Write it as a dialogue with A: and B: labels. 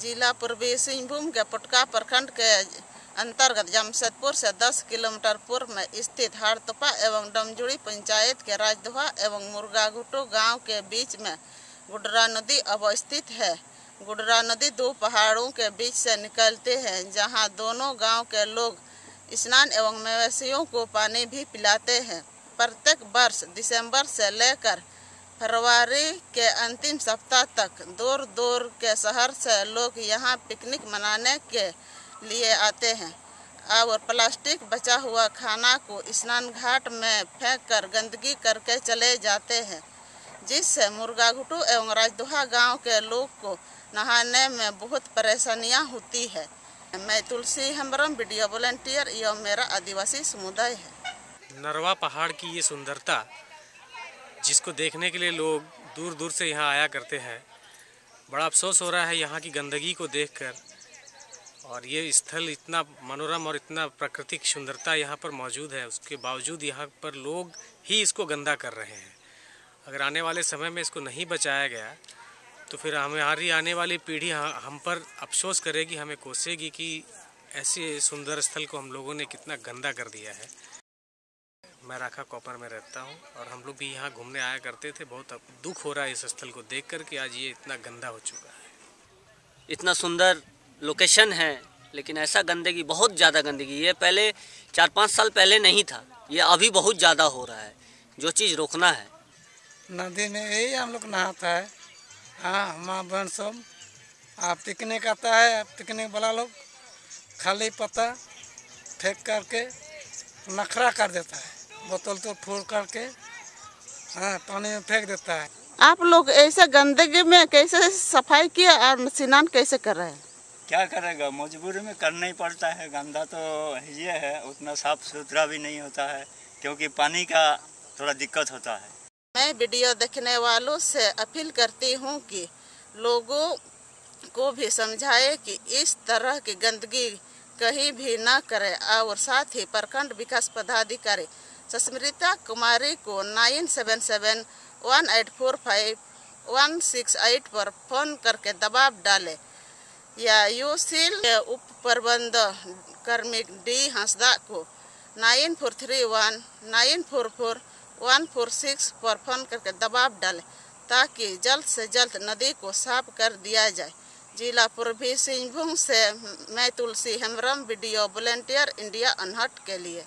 A: जिला पूर्वी सिंहभूम के पुटका प्रखंड के अंतर्गत जमशेदपुर से 10 किलोमीटर पूर्व में स्थित हाड़तोपा एवं डमजुड़ी पंचायत के राजदोहा एवं मुर्गाघुटो गाँव के बीच में गुडरा नदी अवस्थित है। गुडरा नदी दो पहाड़ों के बीच से निकलते हैं, जहाँ दोनों गाँव के लोग स्नान एवं मवेशियों को पानी भी पिलाते हैं। प्रत्येक वर्ष दिसंबर से लेकर फरवरी के अंतिम सप्ताह तक दूर दूर के शहर से लोग यहाँ पिकनिक मनाने के लिए आते हैं। और प्लास्टिक बचा हुआ खाना को स्नान घाट में फेंक कर गंदगी करके चले जाते हैं, जिससे मुर्गा घुटू एवं राजदोहा गाँव के लोग को नहाने में बहुत परेशानियाँ होती है। मैं तुलसी हेम्ब्रम वीडियो वॉलेंटियर, एवं मेरा आदिवासी समुदाय है।
B: नरवा पहाड़ की ये सुंदरता जिसको देखने के लिए लोग दूर दूर से यहाँ आया करते हैं, बड़ा अफसोस हो रहा है यहाँ की गंदगी को देखकर। और ये स्थल इतना मनोरम और इतना प्राकृतिक सुंदरता यहाँ पर मौजूद है, उसके बावजूद यहाँ पर लोग ही इसको गंदा कर रहे हैं। अगर आने वाले समय में इसको नहीं बचाया गया तो फिर हमारी आने वाली पीढ़ी हम पर अफसोस करेगी, हमें कोसेगी कि ऐसे सुंदर स्थल को हम लोगों ने कितना गंदा कर दिया है। मैं राखा कॉपर में रहता हूँ और हम लोग भी यहाँ घूमने आया करते थे। बहुत दुख हो रहा है इस स्थल को देख कर कि आज ये इतना गंदा हो चुका है।
C: इतना सुंदर लोकेशन है लेकिन ऐसा गंदगी बहुत ज़्यादा गंदगी। ये पहले चार पाँच साल पहले नहीं था ये अभी बहुत ज़्यादा हो रहा है। जो चीज़ रोकना है।
D: नदी में यही हम लोग नहाता है। हाँ माँ बहन सब आप पिकनिक आता है पिकनिक वाला लोग खाली पत्ता फेंक करके नखरा कर देता है। बोतल तो फोड़ करके हाँ पानी में फेंक देता है।
A: आप लोग ऐसे गंदगी में कैसे सफ़ाई किया और स्नान कैसे कर रहे हैं?
E: क्या करेगा? मजबूरी में करना ही पड़ता है। गंदा तो ये है उतना साफ़ सुथरा भी नहीं होता है क्योंकि पानी का थोड़ा दिक्कत होता है।
A: मैं वीडियो देखने वालों से अपील करती हूँ कि लोगों को भी समझाए कि इस तरह की गंदगी कहीं भी न करें और साथ ही प्रखंड विकास पदाधिकारी सस्मृता कुमारी को nine seven seven one eight four five one six eight पर फ़ोन करके दबाव डाले या यूसील के उप प्रबंध कर्मी डी हंसदा को nine four three one nine four four one four six पर फ़ोन करके दबाव डाले ताकि जल्द से जल्द नदी को साफ़ कर दिया जाए जिला पूर्वी सिंहभूम से मैं Tulsi Hembram video volunteer India unheard के लिए